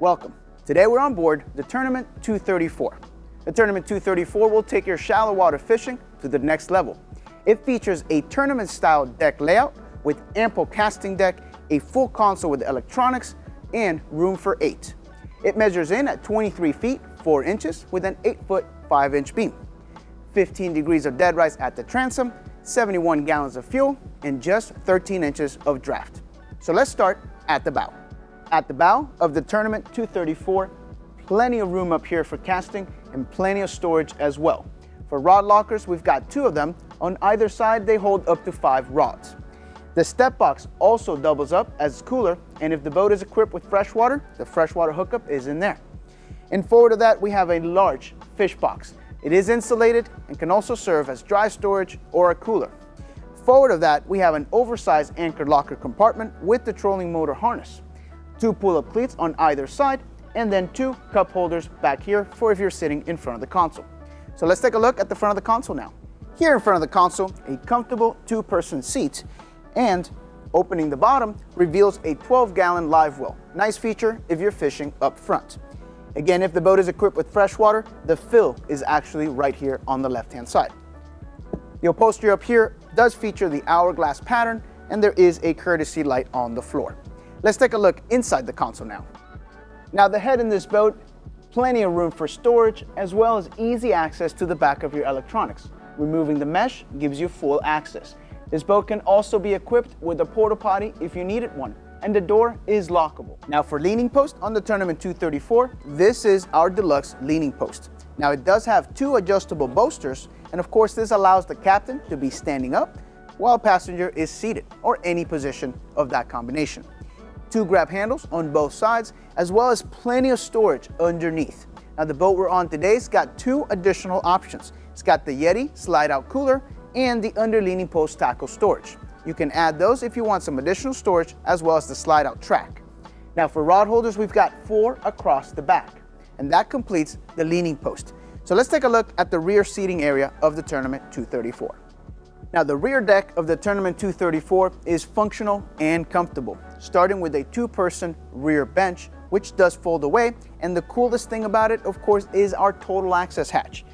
Welcome. Today we're on board the Tournament 234. The Tournament 234 will take your shallow water fishing to the next level. It features a tournament-style deck layout with ample casting deck, a full console with electronics, and room for eight. It measures in at 23 feet 4 inches with an 8 foot 5 inch beam. 15 degrees of dead rise at the transom, 71 gallons of fuel, and just 13 inches of draft. So let's start at the bow. At the bow of the Tournament 234, plenty of room up here for casting and plenty of storage as well. For rod lockers, we've got two of them. On either side, they hold up to five rods. The step box also doubles up as cooler, and if the boat is equipped with freshwater, the freshwater hookup is in there. And forward of that, we have a large fish box. It is insulated and can also serve as dry storage or a cooler. Forward of that, we have an oversized anchor locker compartment with the trolling motor harness two pull-up cleats on either side, and then two cup holders back here for if you're sitting in front of the console. So let's take a look at the front of the console now. Here in front of the console, a comfortable two-person seat, and opening the bottom reveals a 12-gallon live well. Nice feature if you're fishing up front. Again, if the boat is equipped with freshwater, the fill is actually right here on the left-hand side. The upholstery up here does feature the hourglass pattern, and there is a courtesy light on the floor. Let's take a look inside the console now. Now the head in this boat, plenty of room for storage as well as easy access to the back of your electronics. Removing the mesh gives you full access. This boat can also be equipped with a porta potty if you needed one and the door is lockable. Now for leaning post on the Tournament 234, this is our deluxe leaning post. Now it does have two adjustable bolsters and of course this allows the captain to be standing up while passenger is seated or any position of that combination two grab handles on both sides, as well as plenty of storage underneath. Now the boat we're on today's got two additional options. It's got the Yeti slide out cooler and the underleaning post tackle storage. You can add those if you want some additional storage as well as the slide out track. Now for rod holders, we've got four across the back and that completes the leaning post. So let's take a look at the rear seating area of the Tournament 234. Now the rear deck of the Tournament 234 is functional and comfortable, starting with a two-person rear bench, which does fold away, and the coolest thing about it, of course, is our total access hatch.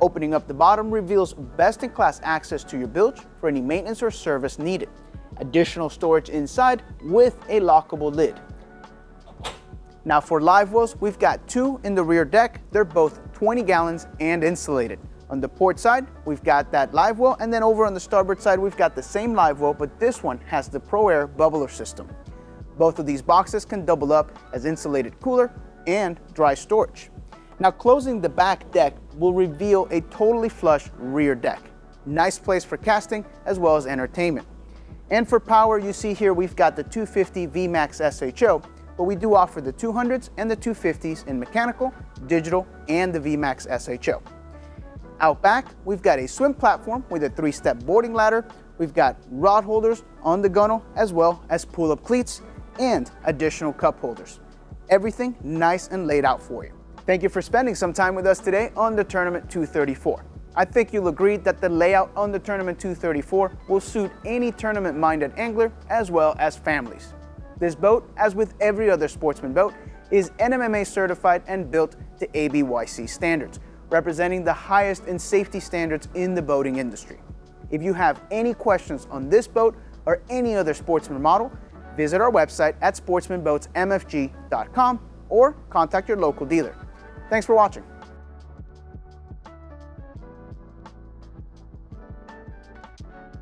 Opening up the bottom reveals best-in-class access to your bilge for any maintenance or service needed. Additional storage inside with a lockable lid. Now for live wells, we've got two in the rear deck. They're both 20 gallons and insulated. On the port side, we've got that live well, and then over on the starboard side, we've got the same live well, but this one has the ProAir bubbler system. Both of these boxes can double up as insulated cooler and dry storage. Now closing the back deck will reveal a totally flush rear deck. Nice place for casting as well as entertainment. And for power, you see here we've got the 250 VMAX SHO, but we do offer the 200s and the 250s in mechanical, digital, and the VMAX SHO. Out back, we've got a swim platform with a three-step boarding ladder. We've got rod holders on the gunnel as well as pull-up cleats and additional cup holders. Everything nice and laid out for you. Thank you for spending some time with us today on the Tournament 234. I think you'll agree that the layout on the Tournament 234 will suit any tournament-minded angler as well as families. This boat, as with every other sportsman boat, is NMMA certified and built to ABYC standards, representing the highest in safety standards in the boating industry. If you have any questions on this boat or any other Sportsman model, visit our website at sportsmanboatsmfg.com or contact your local dealer. Thanks for watching.